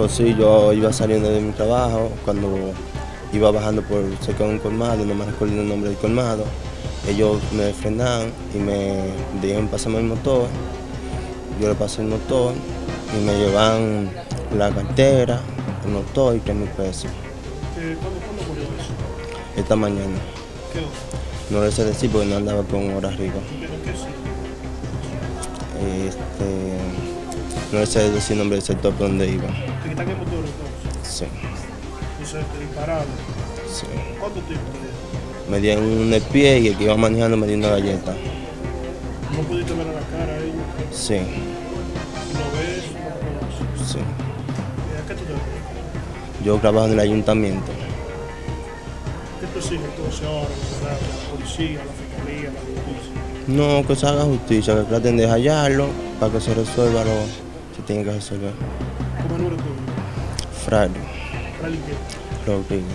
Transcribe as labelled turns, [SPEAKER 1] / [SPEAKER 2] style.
[SPEAKER 1] Pues sí, yo iba saliendo de mi trabajo, cuando iba bajando por cerca de un colmado, no me recuerdo el nombre del colmado, ellos me frenaron y me dijeron pasarme el motor, yo le pasé el motor y me llevan la cartera, el motor y tres mil pesos.
[SPEAKER 2] Eh, ¿cuándo, ¿Cuándo ocurrió eso?
[SPEAKER 1] Esta mañana,
[SPEAKER 2] ¿Qué
[SPEAKER 1] no le sé decir porque no andaba con hora arriba.
[SPEAKER 2] ¿Pero qué sí?
[SPEAKER 1] Este, no sé decir el nombre del sector donde iba.
[SPEAKER 2] ¿Te quitan el motor entonces?
[SPEAKER 1] Sí,
[SPEAKER 2] Entonces dispararon.
[SPEAKER 1] sí.
[SPEAKER 2] ¿Cuánto tiempo te dieron?
[SPEAKER 1] Me dieron un pie y el que iba manejando me dio una galleta.
[SPEAKER 2] ¿No pudiste ver a la cara a ellos?
[SPEAKER 1] Sí,
[SPEAKER 2] ¿Lo ves? ¿No lo conoces?
[SPEAKER 1] sí.
[SPEAKER 2] ¿Y ¿A qué tú te?
[SPEAKER 1] Yo trabajo en el ayuntamiento.
[SPEAKER 2] ¿Qué tú exiges entonces ahora? La policía, la fiscalía, la justicia.
[SPEAKER 1] No, que se haga justicia, que traten de hallarlo para que se resuelva lo que tiene que resolver.
[SPEAKER 2] ¿Cómo es el nombre tuyo?
[SPEAKER 1] Fraile
[SPEAKER 2] Fray, ¿qué?
[SPEAKER 1] Rodríguez.